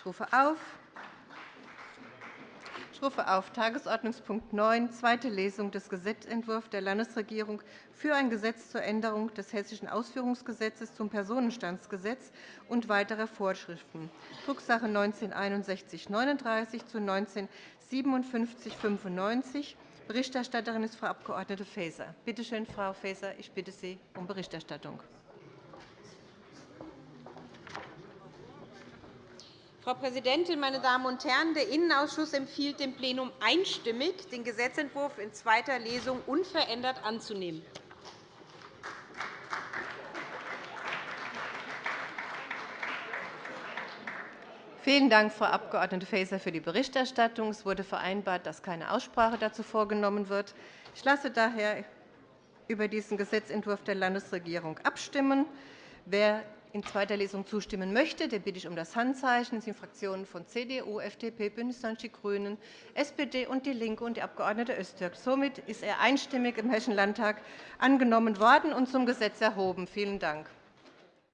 Ich rufe auf. Ich rufe auf Tagesordnungspunkt 9, zweite Lesung des Gesetzentwurfs der Landesregierung für ein Gesetz zur Änderung des Hessischen Ausführungsgesetzes zum Personenstandsgesetz und weiterer Vorschriften, Drucksache 19-6139 zu 19-5795. Berichterstatterin ist Frau Abg. Faeser. Bitte schön, Frau Faeser, ich bitte Sie um Berichterstattung. Frau Präsidentin, meine Damen und Herren! Der Innenausschuss empfiehlt dem Plenum einstimmig, den Gesetzentwurf in zweiter Lesung unverändert anzunehmen. Vielen Dank, Frau Abg. Faeser, für die Berichterstattung. Es wurde vereinbart, dass keine Aussprache dazu vorgenommen wird. Ich lasse daher über diesen Gesetzentwurf der Landesregierung abstimmen. Wer in zweiter Lesung zustimmen möchte, den bitte ich um das Handzeichen. Das sind Fraktionen von CDU, FDP, BÜNDNIS 90 die GRÜNEN, SPD und DIE LINKE und die Abg. Öztürk. Somit ist er einstimmig im Hessischen Landtag angenommen worden und zum Gesetz erhoben. Vielen Dank.